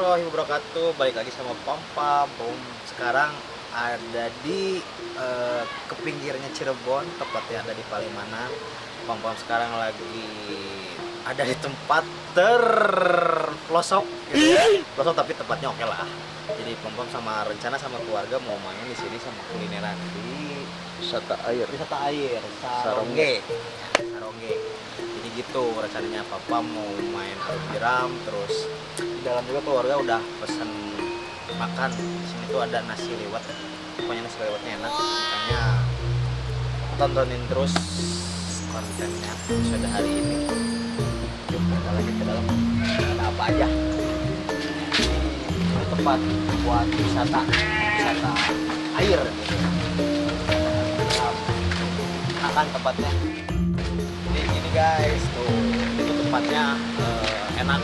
wabarakatuh. Balik lagi sama Pampa Bom Sekarang ada di eh, ke pinggirnya Cirebon Tepatnya ada di Palimanan. Pam-pam sekarang lagi ada di tempat terpelosok gitu ya. Pelosok tapi tempatnya oke lah. Jadi Pam-pam sama rencana sama keluarga mau main di sini sama kulineran di wisata air. Wisata air Sarongge. Sarongge gitu rencananya papa mau main biram terus di dalam juga keluarga udah pesen makan. Di sini tuh ada nasi lewat pokoknya nasi lewatnya enak. Makanya tontonin terus kontennya episode hari ini. Yuk kita lanjut ke dalam. Ada apa aja? Ini tempat buat wisata wisata air. Gitu enakan tempatnya guys. Tuh itu tempatnya eh, enak.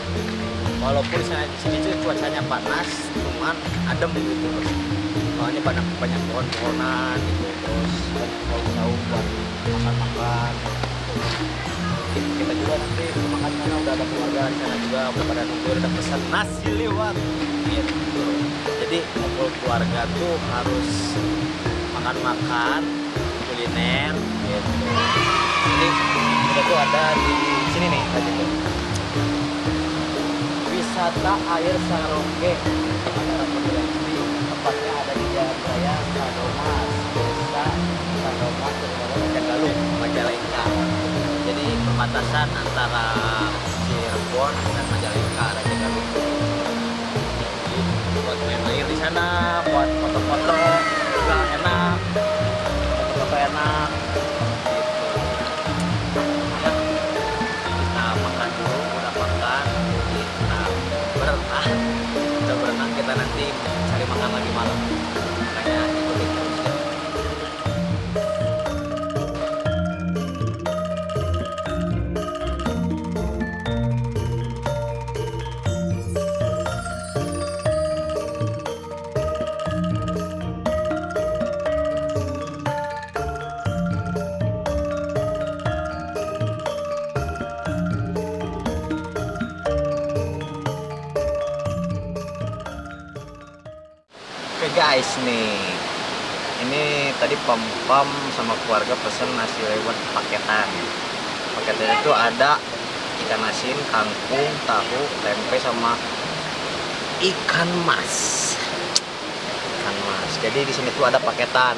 Walaupun sini cuacanya panas cuman adem gitu. Soalnya banyak banyak pohon-pohonan gitu terus banyak saung-saung buat makan-makan. Kita juga nanti makan sana udah ada keluarga di sana juga udah pada nunggu udah pesan nasi lewat. Gitu jadi ngumpul keluarga tuh harus makan-makan kuliner gitu. Jadi kita tuh ada di sini nih tadi tuh wisata air rekomendasi tempatnya ada di Jalan Raya Sadomas desa Sadomas Kecamatan Jagaluh Majalengka. Jadi perbatasan antara Cirebon dan Guys nih. Ini tadi pam pam sama keluarga pesen nasi lewat paketan. Paketannya itu ada ikan asin kangkung tahu tempe sama ikan mas. Ikan mas. Jadi di sini tuh ada paketan.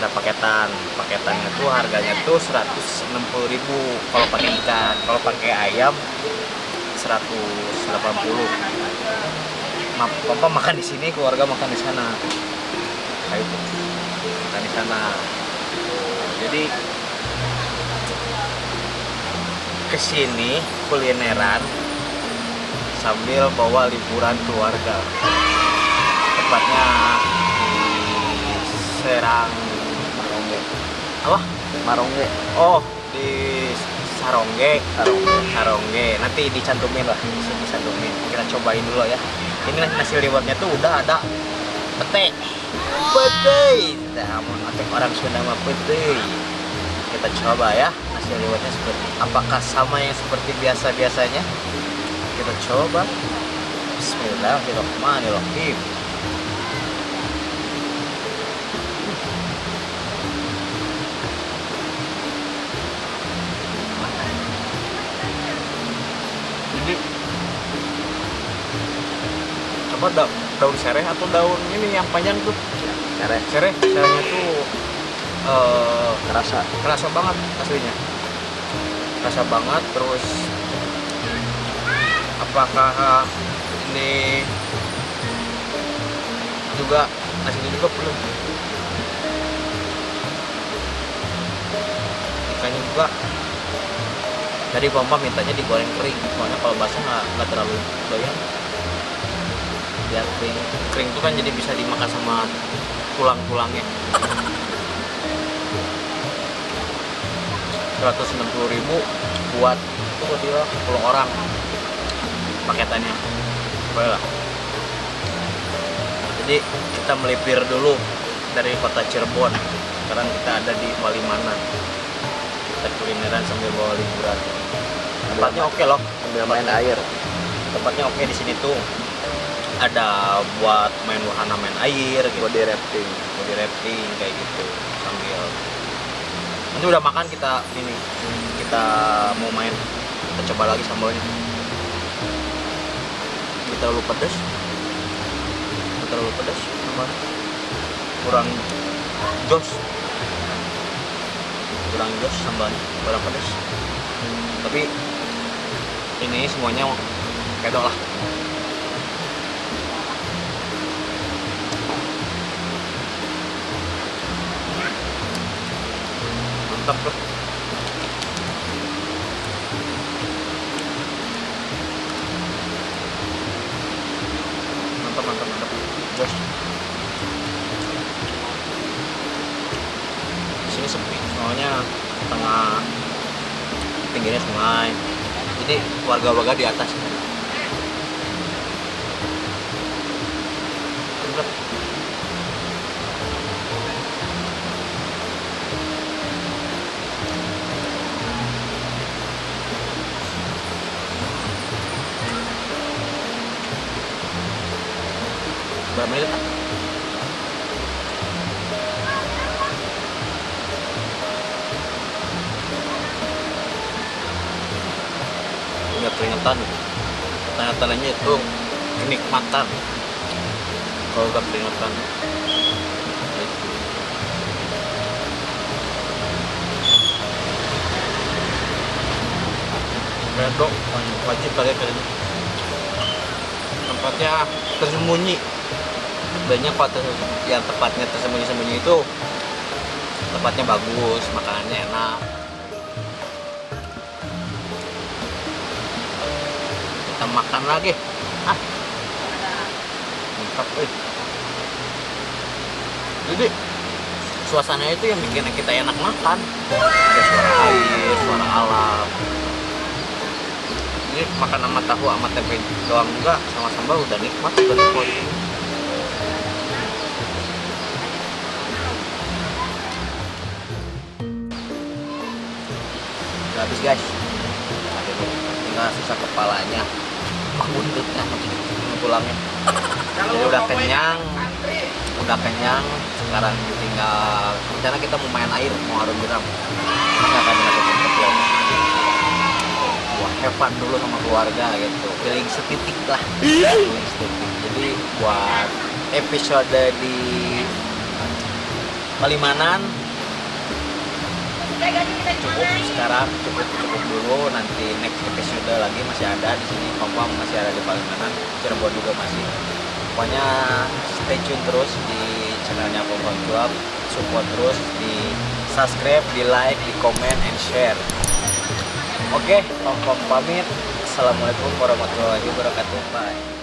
Ada paketan. Paketannya tuh harganya tuh 160.000 kalau pakai ikan. Kalau pakai ayam 180 Ma- papa makan di sini keluarga makan di sana. Itu makan di sana. Jadi ke sini kulineran sambil bawa liburan keluarga. Tepatnya di Serang Marongge. Apa? Marongge. Oh di Sarongge. Sarongge. Sarongge. Nanti dicantumin lah. Bisa dicantumin. Kita cobain dulu ya. Ini nasi liwetnya tuh udah ada. Pete. Pete. Namun atau orang Sunda mah pete. Kita coba ya nasi liwetnya seperti apakah sama yang seperti biasa biasanya kita coba. Bismillahirrahmanirrahim apa da- daun sereh atau daun ini yang panjang tuh? Sereh. Sereh serehnya tuh eh kerasa. kerasa banget aslinya. Kerasa banget terus apakah ini juga nasinya juga penuh ikannya juga. Jadi pompa mintanya digoreng kering soalnya kalau basah nggak terlalu doyan biar kering. Kering itu kan jadi bisa dimakan sama tulang-tulangnya. 160.000 buat itu dia 10 orang. Paketannya. Boleh lah. Jadi kita melipir dulu dari kota Cirebon. Sekarang kita ada di Palimanan. Kita kulineran sambil bawa liburan. Tempatnya oke loh. Sambil main air. Tempatnya oke di sini tuh ada buat main wahana main air gitu. Body rafting. body rafting kayak gitu sambil. Nanti udah makan kita ini kita mau main. Kita coba lagi sambalnya. Kita terlalu pedas Nggak terlalu pedas sambalnya. Kurang jos. Kurang jos sambalnya kurang pedas tapi ini semuanya kedok lah mantap bro. Mantap mantap mantap. Jos sini sepi soalnya tengah pinggirnya sungai. Jadi warga-warga di atas. Mantap berapa menit nggak lainnya itu kenikmatan. Kalau udah peringatan. Redok wajib kalian kali ini. Tempatnya tersembunyi banyak pak ter- yang tempatnya tersembunyi-sembunyi itu tempatnya bagus makanannya enak. Kita makan lagi. Ah. Mantap eh. jadi suasana itu yang bikin kita enak makan. Ada suara air suara alam. Ini makan sama tahu sama tempe doang juga sama sambal udah nikmat udah nikmat habis guys. Tinggal sisa kepalanya. Buntutnya. Tulangnya jadi udah kenyang. udah kenyang. Sekarang tinggal rencana kita mau main air mau harum jeram. Akan kecil buat fun dulu sama keluarga gitu. Feeling setitik lah. Feeling setitik. Jadi buat episode di Palimanan cukup sekarang cukup cukup dulu. Nanti next episode lagi masih ada di sini. Kompam masih ada di Palimanan Cirebon juga masih. Pokoknya stay tune terus di channelnya Kompam Club support terus di subscribe di like di comment and share. Oke Kompam pamit. Assalamualaikum warahmatullahi wabarakatuh. Bye